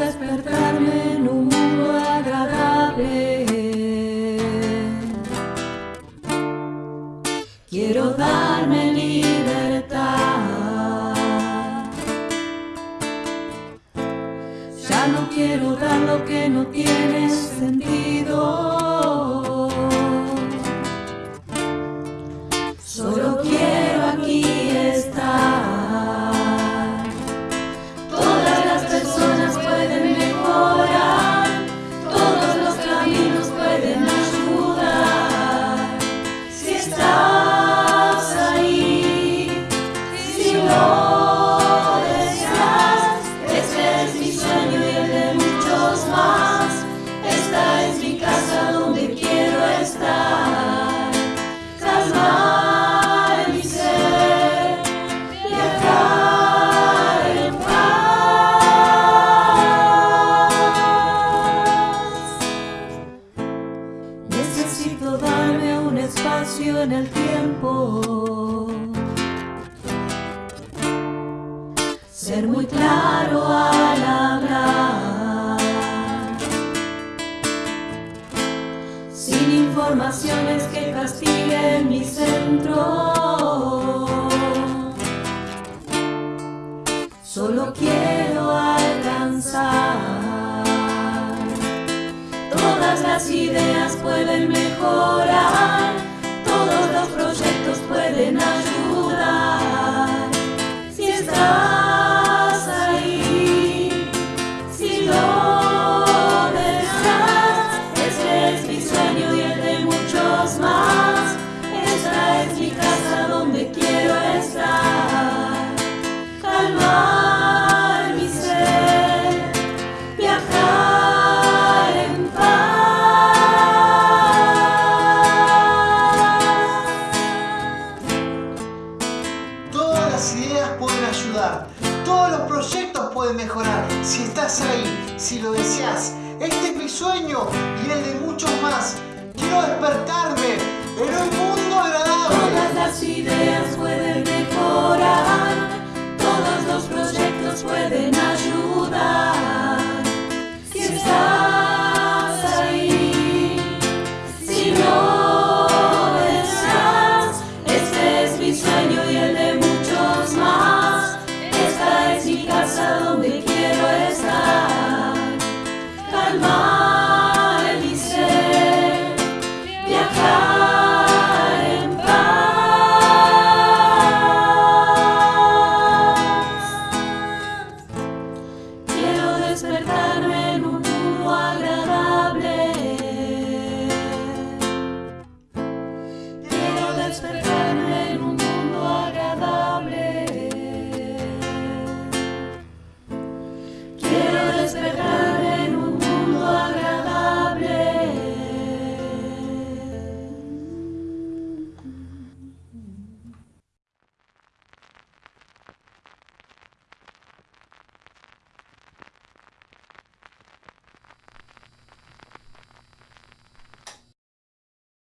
despertarme en un mundo agradable. Quiero darme libertad. Ya no quiero dar lo que no tiene sentido. En el tiempo. Ser muy claro al hablar. Sin informaciones que castiguen mi centro. Solo quiero alcanzar. Todas las ideas pueden mejorar, proyectos pueden ayudar. Todos los proyectos pueden mejorar. Si estás ahí, si lo deseas, este es mi sueño y el de muchos más.